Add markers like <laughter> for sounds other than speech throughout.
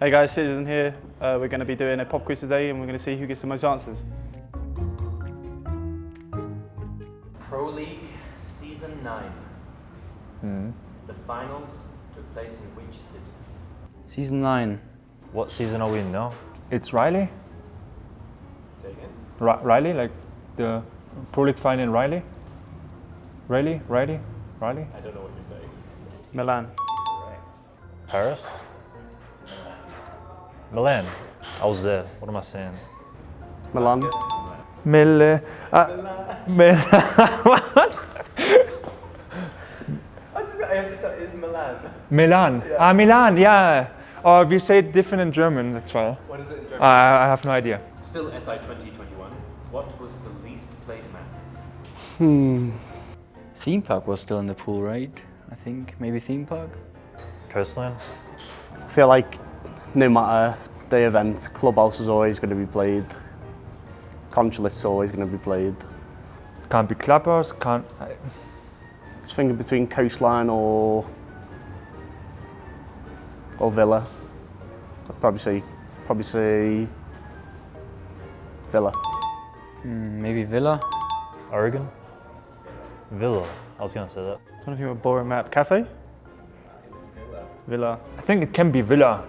Hey guys, Citizen here. Uh, we're going to be doing a pop quiz today and we're going to see who gets the most answers. Pro League Season 9. The finals took place in which city? Season 9. What season are we in now? It's Riley. Say again. Ri- Riley, like the Pro League final in Riley. Riley, Riley, Riley. I don't know what you're saying. Milan. Correct. Paris? Milan. I was there. What am I saying? Milan. Mille. Uh, What? I, just, I have to tell you, it's Milan. Milan. Ah, Milan, yeah. Or we say it different in German, that's why. What is it in German? I, I have no idea. Still SI 2021. What was the least played map? Hmm. Theme Park was still in the pool, right? I think maybe Theme Park. Coastline? I feel like no matter the event, Clubhouse is always going to be played. Consulate always going to be played. Can't be Clubhouse, can't. I- Just thinking between Coastline or or Villa. I'd probably say probably say Villa. Hmm, maybe Villa. Oregon? Villa. I was gonna say that. I don't know if you want a boring map. Cafe? Villa. I think it can be Villa.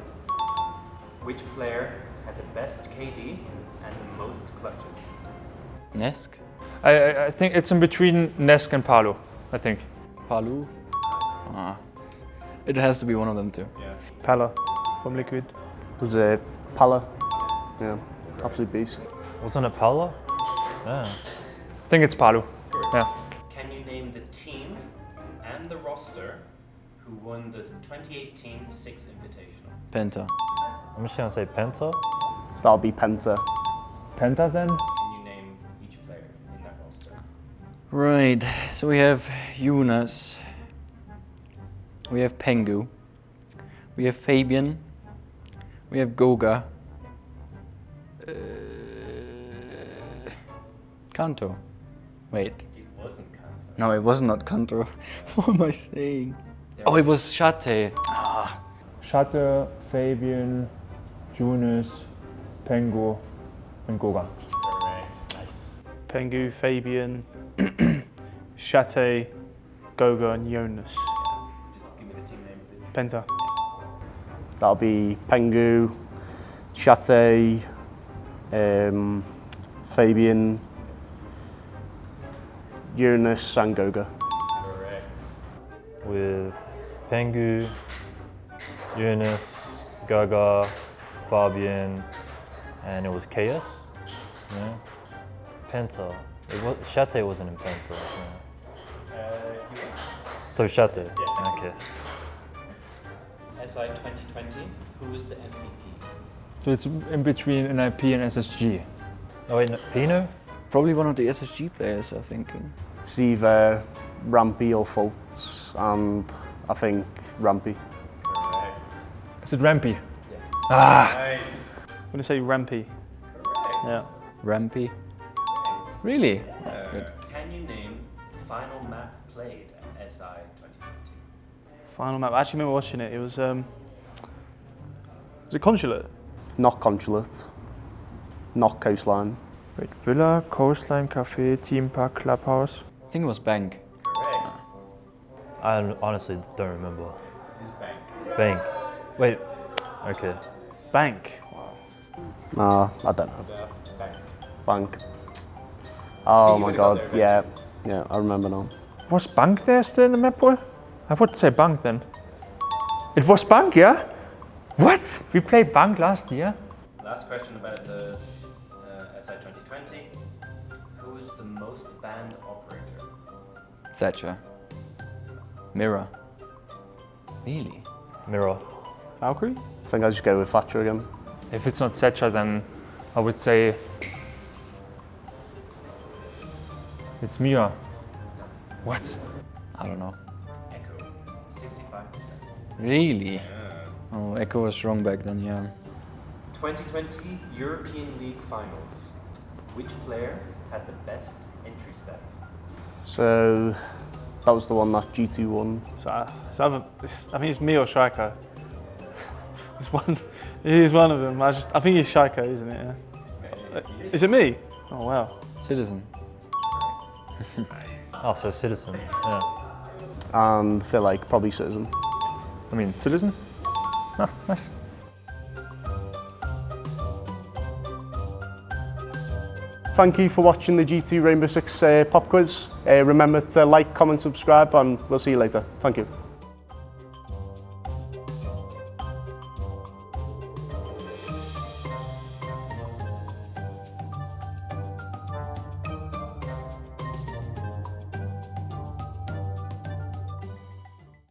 Which player had the best KD and the most clutches? Nesk. I, I, I think it's in between Nesk and Palo, I think. Paluh. Ah. It has to be one of them too. Yeah. Pala from Liquid. Was it Pala? Yeah, absolute beast. Wasn't it Pala? Yeah. I think it's Palo. Yeah. Can you name the team and the roster who won the 2018 Six Invitational? Penta. I'm just gonna say Penta. So that'll be Penta. Penta then? Can you name each player in that roster? Right. So we have Yunus. We have Pengu. We have Fabian. We have Goga. Uh, Kanto. Wait. It wasn't Kanto. No, it was not Kanto. <laughs> what am I saying? Oh, it was Shate. Ah. Shatter, Fabian, Jonas, Pengu, and Goga. Correct. Nice. Pengu, Fabian, Shate, Goga and Jonas. Just give me the team name. Penta. That'll be Pengu, Chate, um, Fabian, Eunice, and Goga. Correct. With Pengu, Eunice, Gaga, Fabian, and it was Chaos. Yeah. Penta. It was, Shate wasn't in Penta. yeah. Uh, he was So Shate. Yeah. Okay. SI 2020. Who was the MVP? So it's in between NIP and SSG. Oh wait, no, Pino? Probably one of the SSG players, I'm thinking. It's either Rampy or Fultz, and I think Rampy. Correct. Is it Rampy? Yes. Ah! Nice. I'm going to say Rampy. Correct. Yeah. Rampy. Correct. Really? Uh, Good. Can you name final map played at SI 2020? Final map. I actually remember watching it. It was, um, was it Consulate? Not Consulate, not Coastline. Wait, Villa, Coastline, Cafe, Theme Park, Clubhouse. I think it was Bank. Correct. I honestly don't remember. It's bank? Bank. Wait. Okay. Bank. Nah, I don't know. The bank. Bank. Oh my god, yeah, yeah, I remember now. Was Bank there still in the map, boy? I would say Bank then. It was Bank, yeah? What? We played Bank last year? Last question about the uh, SI 2020. Who is the most banned operator? Thatcher. Mira. Really? Mira. Valkyrie? I think I'll just go with Thatcher again. If it's not Setcha, then I would say it's Mia. What? I don't know. Echo. 65%. Really? Oh, Echo was wrong back then, yeah. 2020 European League Finals. Which player had the best entry stats? So that was the one that G2 won. So, uh, so either, it's, I mean, it's me or Striker. There's one, He's one of them. I just, I think he's Shaiko, isn't it? Yeah. Is it me? Oh wow. Citizen. <laughs> Oh, so Citizen. Yeah. And feel like probably Citizen. I mean, Citizen? Ah, nice. Thank you for watching the G2 Rainbow Six uh, pop quiz. Uh, remember to like, comment, subscribe, and we'll see you later. Thank you.